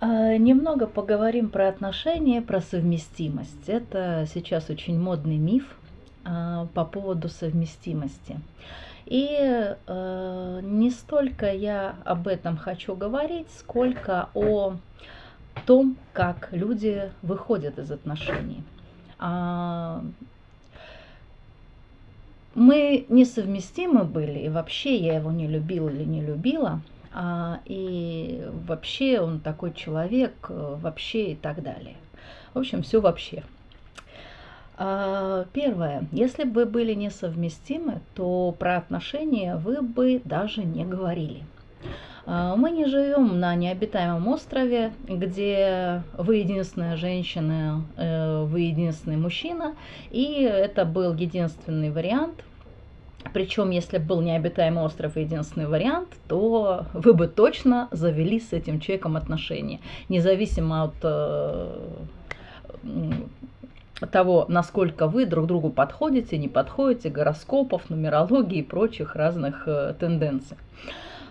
А, немного поговорим про отношения, про совместимость. Это сейчас очень модный миф а, по поводу совместимости. И э, не столько я об этом хочу говорить, сколько о том, как люди выходят из отношений. А, мы несовместимы были, и вообще я его не любила или не любила, и вообще он такой человек, э, вообще и так далее. В общем, все вообще. А, первое. Если бы были несовместимы, то про отношения вы бы даже не говорили. А, мы не живем на необитаемом острове, где вы единственная женщина, э, вы единственный мужчина, и это был единственный вариант. Причем, если был необитаемый остров и единственный вариант, то вы бы точно завели с этим человеком отношения, независимо от э, того, насколько вы друг другу подходите, не подходите, гороскопов, нумерологии и прочих разных э, тенденций.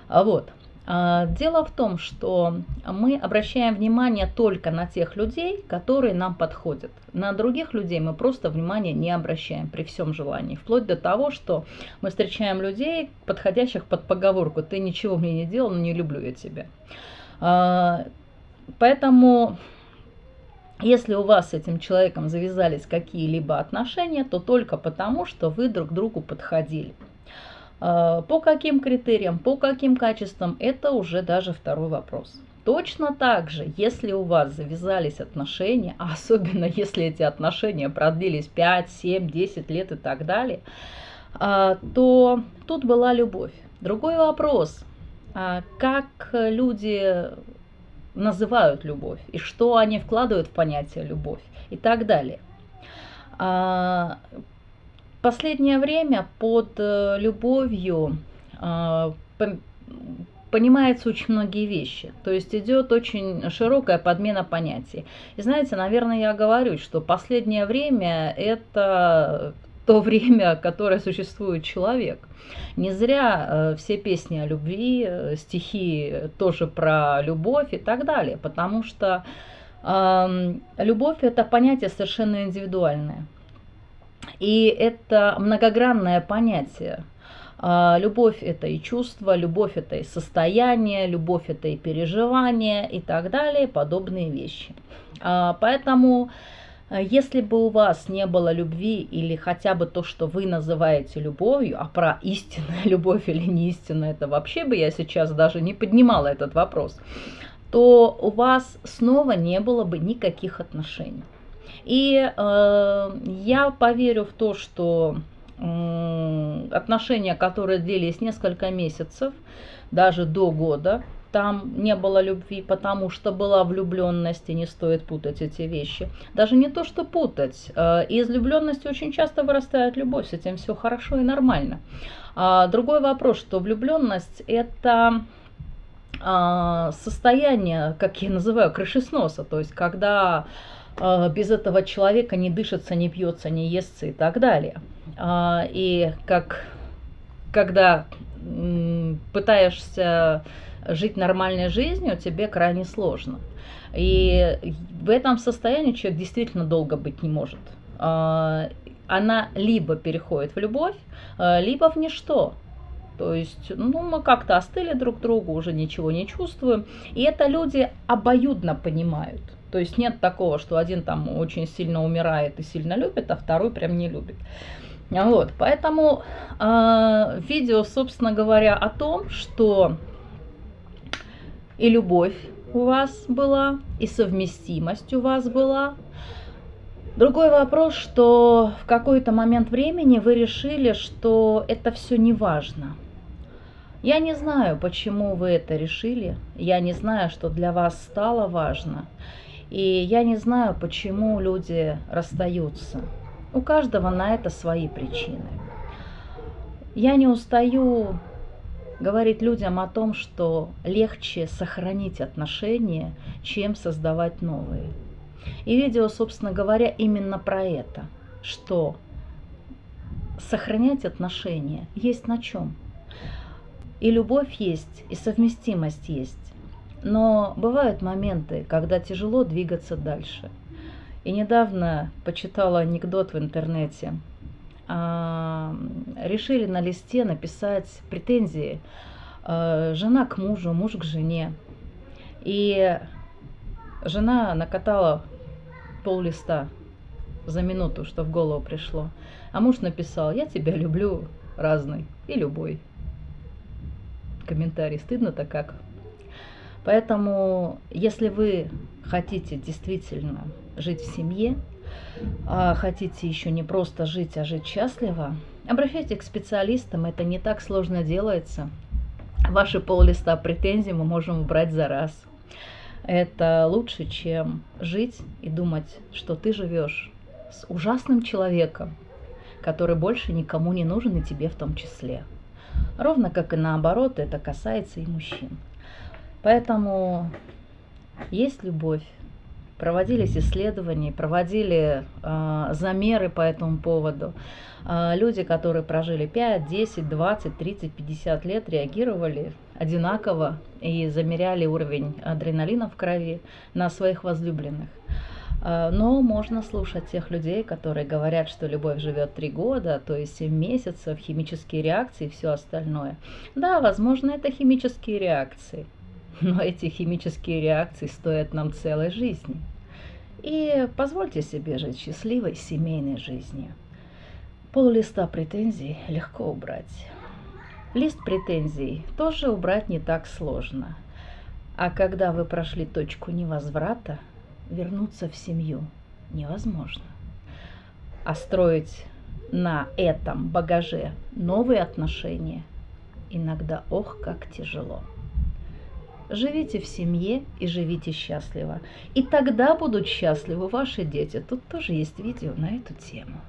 А вот. А, дело в том, что мы обращаем внимание только на тех людей, которые нам подходят. На других людей мы просто внимания не обращаем при всем желании. Вплоть до того, что мы встречаем людей, подходящих под поговорку «ты ничего мне не делал, но не люблю я тебя». А, поэтому если у вас с этим человеком завязались какие-либо отношения, то только потому, что вы друг другу подходили. А, по каким критериям, по каким качествам, это уже даже второй вопрос. Точно так же, если у вас завязались отношения, особенно если эти отношения продлились 5, 7, 10 лет и так далее, а, то тут была любовь. Другой вопрос, а, как люди называют любовь и что они вкладывают в понятие любовь и так далее последнее время под э, любовью э, понимается очень многие вещи. То есть идет очень широкая подмена понятий. И знаете, наверное, я говорю, что последнее время это то время, которое существует человек. Не зря э, все песни о любви, стихи тоже про любовь и так далее, потому что э, любовь это понятие совершенно индивидуальное. И это многогранное понятие. А, любовь – это и чувство, любовь – это и состояние, любовь – это и переживание и так далее, подобные вещи. А, поэтому, э, если бы у вас не было любви или хотя бы то, что вы называете любовью, а про истинную любовь или не истинную, это вообще бы я сейчас даже не поднимала этот вопрос, то у вас снова не было бы никаких отношений. И э, я поверю в то, что э, отношения, которые длились несколько месяцев, даже до года, там не было любви, потому что была влюбленность, и не стоит путать эти вещи. Даже не то, что путать. Э, из влюбленности очень часто вырастает любовь, с этим все хорошо и нормально. А другой вопрос, что влюбленность это а, состояние, как я называю, крышесноса, то есть когда без этого человека не дышится, не пьется, не естся и так далее. А, и как когда пытаешься жить нормальной жизнью, тебе крайне сложно. И в этом состоянии человек действительно долго быть не может. А, она либо переходит в любовь, либо в ничто. То есть, ну, мы как-то остыли друг другу, уже ничего не чувствуем. И это люди обоюдно понимают. То есть нет такого, что один там очень сильно умирает и сильно любит, а второй прям не любит. Вот, поэтому э, видео, собственно говоря, о том, что и любовь у вас была, и совместимость у вас была. Другой вопрос, что в какой-то момент времени вы решили, что это все не важно. Я не знаю, почему вы это решили, я не знаю, что для вас стало важно. И я не знаю, почему люди расстаются. У каждого на это свои причины. Я не устаю говорить людям о том, что легче сохранить отношения, чем создавать новые. И видео, собственно говоря, именно про это, что сохранять отношения есть на чем. И любовь есть, и совместимость есть. Но бывают моменты, когда тяжело двигаться дальше. И недавно почитала анекдот в интернете. А, решили на листе написать претензии а, жена к мужу, муж к жене. И жена накатала пол листа за минуту, что в голову пришло. А муж написал, я тебя люблю разный и любой. Комментарий, стыдно-то как. Поэтому, если вы хотите действительно жить в семье, а хотите еще не просто жить, а жить счастливо, обращайтесь к специалистам, это не так сложно делается. Ваши пол-листа претензий мы можем убрать за раз. Это лучше, чем жить и думать, что ты живешь с ужасным человеком, который больше никому не нужен и тебе в том числе. Ровно как и наоборот, это касается и мужчин. Поэтому есть любовь. Проводились исследования, проводили э, замеры по этому поводу. Э, люди, которые прожили 5, 10, 20, 30, 50 лет, реагировали одинаково и замеряли уровень адреналина в крови на своих возлюбленных. Э, но можно слушать тех людей, которые говорят, что любовь живет 3 года, то есть 7 месяцев, химические реакции и все остальное. Да, возможно, это химические реакции – но эти химические реакции стоят нам целой жизни. И позвольте себе жить счастливой семейной жизнью. Пол листа претензий легко убрать. Лист претензий тоже убрать не так сложно. А когда вы прошли точку невозврата, вернуться в семью невозможно. А строить на этом багаже новые отношения иногда ох как тяжело. Живите в семье и живите счастливо. И тогда будут счастливы ваши дети. Тут тоже есть видео на эту тему.